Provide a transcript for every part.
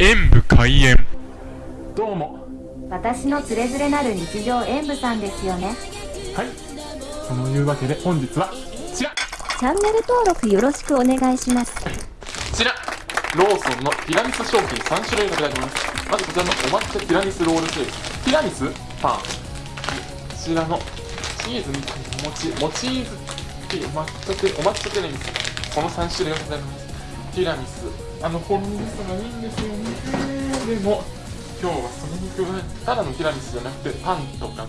演武開演。どうも。私のつれづれなる日常演舞さんですよね。はい。そのいうわけで本日はこちら。チャンネル登録よろしくお願いします。こちら。ローソンのティラミス商品3種類が出ております。まずこちらのお抹茶ティラミスロールケーキ。ティラミスパン。こちらのチーズみたいなお餅もチーズ抹茶テお抹茶ティラミス。この3種類がございます。ティラミスあのほんのさがいいんですよね。でも今日はそれに加えてただのティラミスじゃなくてパンとか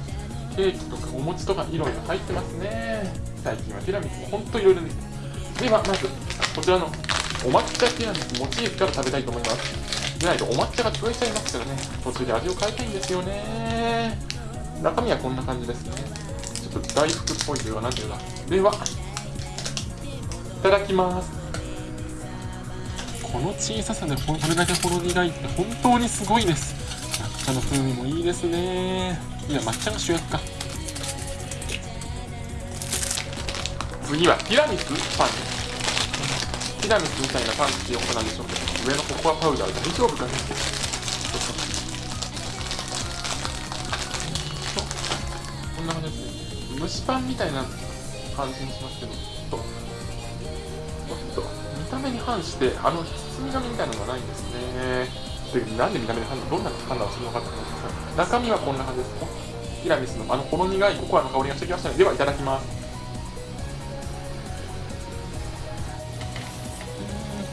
ケーキとかお餅とかいろいろ入ってますね。最近はティラミスもほんといろいろですではまずこちらのお抹茶ティラミスモチーフから食べたいと思います。でないとお抹茶が潰れちゃいますからね。途中で味を変えたいんですよね。中身はこんな感じですね。ちょっと大福っぽいというかなんていうか。ではいただきます。この小ささでこれだけほろ苦いって本当にすごいです。抹茶の風味もいいですね。いや抹茶が主役か。次はティラミスパンですティラミスみたいなパンって横なんでしょうけど上のココアパウダー大丈夫かね。こんな感じで。すね蒸しパンみたいな感じにしますけどちょっとちょっと。見た目に反してあの包み紙みたいなのがないんですね。でなんで見た目でどんな判断をするのかって思うんですが中身はこんな感じです。ティラミスのあのほろ苦いココアの香りがしてきましたねではいただきます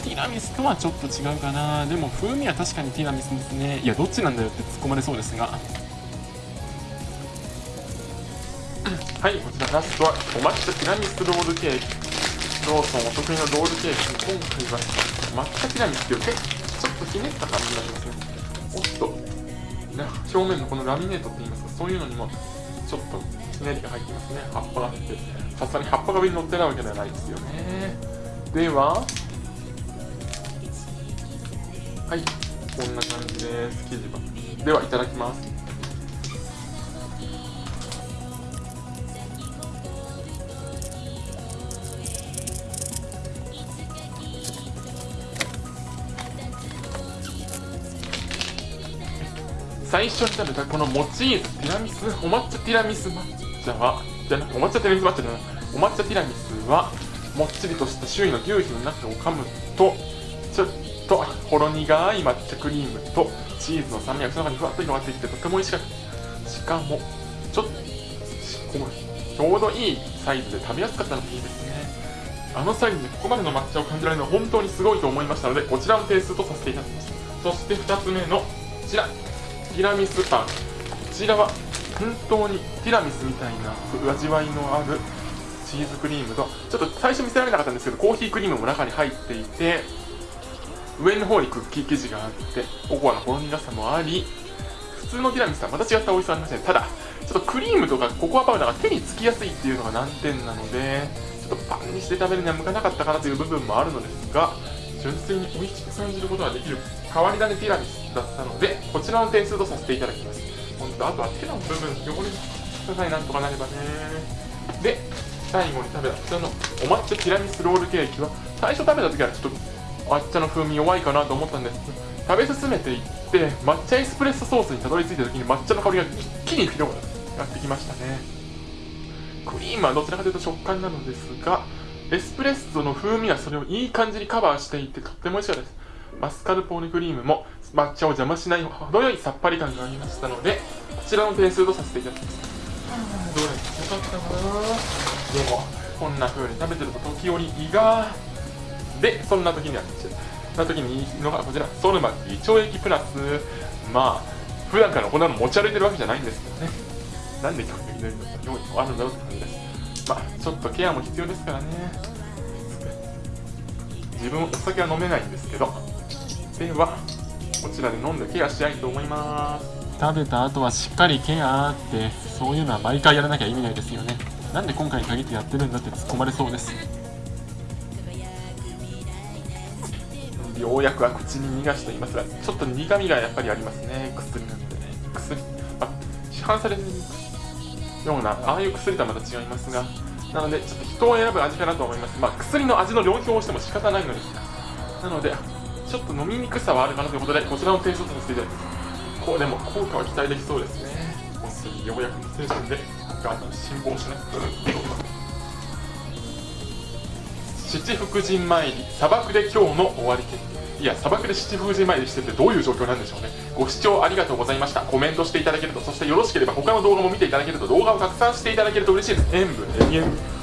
ティラミスとはちょっと違うかな。でも風味は確かにティラミスですね。いやどっちなんだよって突っ込まれそうですが。はいこちらラストはお抹茶ティラミスロールケーキローソンお得意のロールケーキ今回は抹茶ティラミスっていう結構ちょっとひねった感じになりますねおっと、表面のこのラミネートって言いますかそういうのにもちょっとひねりが入ってますね。葉っぱが入ってさすがに葉っぱが上に乗ってないわけではないですよね。でははいこんな感じです。生地はではいただきます。最初に食べたこのモチーズティラミスお抹茶ティラミス抹茶はじゃなくお抹茶ティラミス抹茶じゃない。お抹茶ティラミスはもっちりとした周囲の牛皮の中を噛むとちょっとほろ苦い抹茶クリームとチーズの酸味がその中にふわっと広がっていってとても美味しかった。しかもちょっとちょうどいいサイズで食べやすかったのもいいですね。あのサイズでここまでの抹茶を感じられるのは本当にすごいと思いましたのでこちらの点数とさせていただきます。そして2つ目のこちら。ティラミスパン。こちらは本当にティラミスみたいな味わいのあるチーズクリームとちょっと最初見せられなかったんですけどコーヒークリームも中に入っていて上の方にクッキー生地があってココアのほろ苦さもあり普通のティラミスとはまた違った美味しさありましたねただちょっとクリームとかココアパウダーが手につきやすいっていうのが難点なのでちょっとパンにして食べるには向かなかったかなという部分もあるのですが純粋に美味しく感じることができる変わり種ティラミスだったのでこちらの点数とさせていただきます。本当あとは手の部分汚れささえなんとかなればね。で最後に食べたこちらのお抹茶ティラミスロールケーキは最初食べた時はちょっと抹茶の風味弱いかなと思ったんですけど食べ進めていって抹茶エスプレッソソースにたどり着いた時に抹茶の香りが一気に広がってきましたね。クリームはどちらかというと食感なのですがエスプレッソの風味はそれをいい感じにカバーしていてとっても美味しかったです。マスカルポーネクリームも抹茶を邪魔しない程よいさっぱり感がありましたのでこちらの点数とさせていただきますどれよかったかなでもこんな風に食べてると時折胃がでそんな時にはそんな時にいいのがこちらソルマッチ胃腸液プラスまあ普段からこんなの持ち歩いてるわけじゃないんですけどね。なんで今日入れるのか用意あるんだろうって感じですまあちょっとケアも必要ですからね。自分お酒は飲めないんですけどではこちらで飲んでケアしたいと思います。食べた後はしっかりケアってそういうのは毎回やらなきゃ意味ないですよね。なんで今回に限ってやってるんだって突っ込まれそうです。ようやくは口に逃がしていますがちょっと苦みがやっぱりありますね。薬なんでね。薬。あ市販されるようなああいう薬とはまた違いますがなのでちょっと人を選ぶ味かなと思います。まあ薬の味の論評をしても仕方ないのですがなのでちょっと飲みにくさはあるかなということでこちらの点数とさせていただきますこうでも効果は期待できそうですね。本当にようやくの精神でガンガン辛抱しない。七福神参り砂漠で今日の終わり決定。や砂漠で七福神参りしててどういう状況なんでしょうね。ご視聴ありがとうございました。コメントしていただけるとそしてよろしければ他の動画も見ていただけると動画を拡散していただけると嬉しいです。演武演武